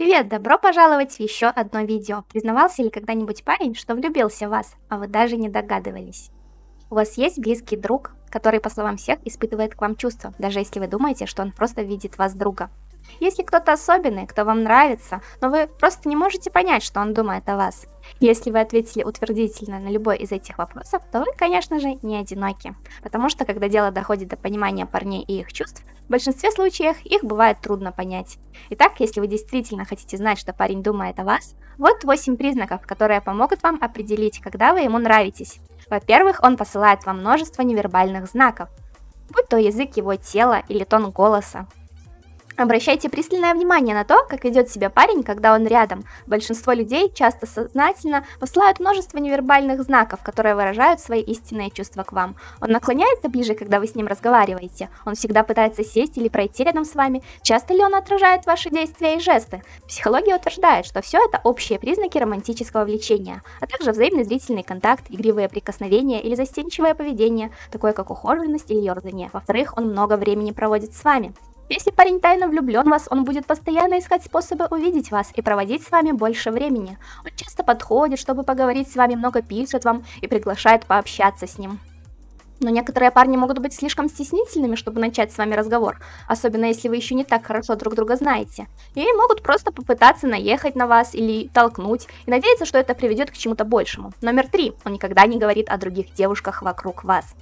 Привет, добро пожаловать в еще одно видео. Признавался ли когда-нибудь парень, что влюбился в вас, а вы даже не догадывались? У вас есть близкий друг, который, по словам всех, испытывает к вам чувства, даже если вы думаете, что он просто видит вас друга. Если кто-то особенный, кто вам нравится, но вы просто не можете понять, что он думает о вас. Если вы ответили утвердительно на любой из этих вопросов, то вы, конечно же, не одиноки. Потому что, когда дело доходит до понимания парней и их чувств, в большинстве случаев их бывает трудно понять. Итак, если вы действительно хотите знать, что парень думает о вас, вот 8 признаков, которые помогут вам определить, когда вы ему нравитесь. Во-первых, он посылает вам множество невербальных знаков, будь то язык его тела или тон голоса. Обращайте пристальное внимание на то, как ведет себя парень, когда он рядом. Большинство людей часто сознательно посылают множество невербальных знаков, которые выражают свои истинные чувства к вам. Он наклоняется ближе, когда вы с ним разговариваете. Он всегда пытается сесть или пройти рядом с вами. Часто ли он отражает ваши действия и жесты? Психология утверждает, что все это общие признаки романтического влечения, а также взаимный зрительный контакт, игривые прикосновения или застенчивое поведение, такое как ухоженность или ерзание. Во-вторых, он много времени проводит с вами. Если парень тайно влюблен в вас, он будет постоянно искать способы увидеть вас и проводить с вами больше времени. Он часто подходит, чтобы поговорить с вами, много пишет вам и приглашает пообщаться с ним. Но некоторые парни могут быть слишком стеснительными, чтобы начать с вами разговор, особенно если вы еще не так хорошо друг друга знаете. И могут просто попытаться наехать на вас или толкнуть, и надеяться, что это приведет к чему-то большему. Номер три. Он никогда не говорит о других девушках вокруг вас.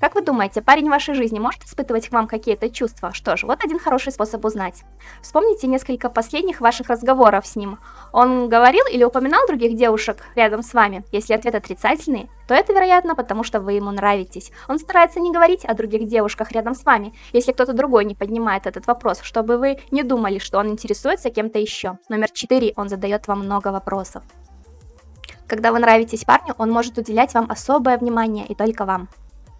Как вы думаете, парень в вашей жизни может испытывать к вам какие-то чувства? Что ж, вот один хороший способ узнать. Вспомните несколько последних ваших разговоров с ним. Он говорил или упоминал других девушек рядом с вами? Если ответ отрицательный, то это, вероятно, потому что вы ему нравитесь. Он старается не говорить о других девушках рядом с вами, если кто-то другой не поднимает этот вопрос, чтобы вы не думали, что он интересуется кем-то еще. Номер 4. Он задает вам много вопросов. Когда вы нравитесь парню, он может уделять вам особое внимание и только вам.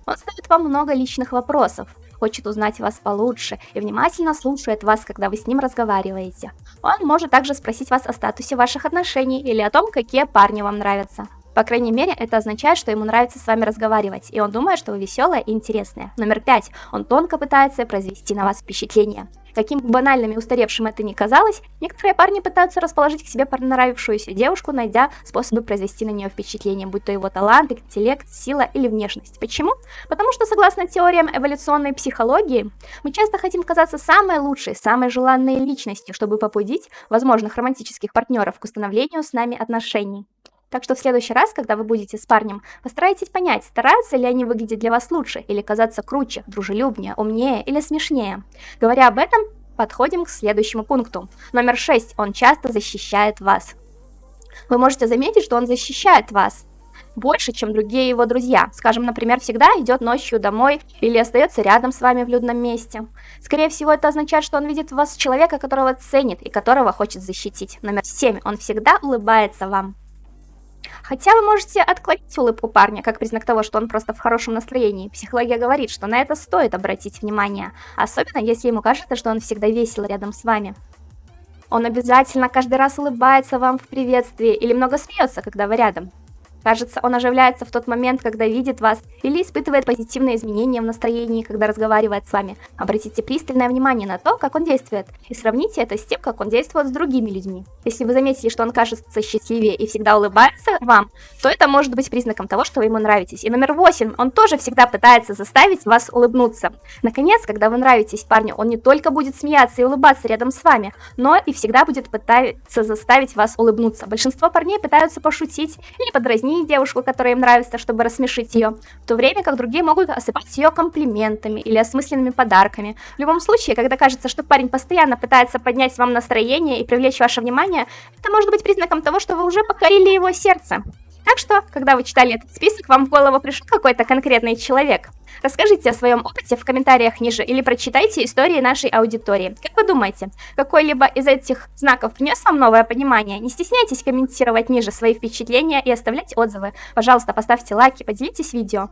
Он задает вам много личных вопросов, хочет узнать вас получше и внимательно слушает вас, когда вы с ним разговариваете. Он может также спросить вас о статусе ваших отношений или о том, какие парни вам нравятся. По крайней мере, это означает, что ему нравится с вами разговаривать, и он думает, что вы веселая и интересная. Номер пять. Он тонко пытается произвести на вас впечатление. Каким банальным и устаревшим это ни казалось, некоторые парни пытаются расположить к себе понравившуюся девушку, найдя способы произвести на нее впечатление, будь то его талант, интеллект, сила или внешность. Почему? Потому что, согласно теориям эволюционной психологии, мы часто хотим казаться самой лучшей, самой желанной личностью, чтобы побудить возможных романтических партнеров к установлению с нами отношений. Так что в следующий раз, когда вы будете с парнем, постарайтесь понять, стараются ли они выглядеть для вас лучше, или казаться круче, дружелюбнее, умнее или смешнее. Говоря об этом, подходим к следующему пункту. Номер 6. Он часто защищает вас. Вы можете заметить, что он защищает вас больше, чем другие его друзья. Скажем, например, всегда идет ночью домой или остается рядом с вами в людном месте. Скорее всего, это означает, что он видит в вас человека, которого ценит и которого хочет защитить. Номер 7. Он всегда улыбается вам. Хотя вы можете отклонить улыбку парня, как признак того, что он просто в хорошем настроении. Психология говорит, что на это стоит обратить внимание, особенно если ему кажется, что он всегда весел рядом с вами. Он обязательно каждый раз улыбается вам в приветствии или много смеется, когда вы рядом. Кажется, он оживляется в тот момент, когда видит вас или испытывает позитивные изменения в настроении, когда разговаривает с вами. Обратите пристальное внимание на то, как он действует, и сравните это с тем, как он действует с другими людьми. Если вы заметили, что он кажется счастливее и всегда улыбается вам, то это может быть признаком того, что вы ему нравитесь. И номер восемь, он тоже всегда пытается заставить вас улыбнуться. Наконец, когда вы нравитесь парню, он не только будет смеяться и улыбаться рядом с вами, но и всегда будет пытаться заставить вас улыбнуться. Большинство парней пытаются пошутить или подразнить дразнить девушку, которая им нравится, чтобы рассмешить ее, в то время как другие могут осыпать ее комплиментами или осмысленными подарками. В любом случае, когда кажется, что парень постоянно пытается поднять вам настроение и привлечь ваше внимание, это может быть признаком того, что вы уже покорили его сердце. Так что, когда вы читали этот список, вам в голову пришел какой-то конкретный человек. Расскажите о своем опыте в комментариях ниже или прочитайте истории нашей аудитории. Как вы думаете, какой-либо из этих знаков принес вам новое понимание? Не стесняйтесь комментировать ниже свои впечатления и оставлять отзывы. Пожалуйста, поставьте лайки, поделитесь видео.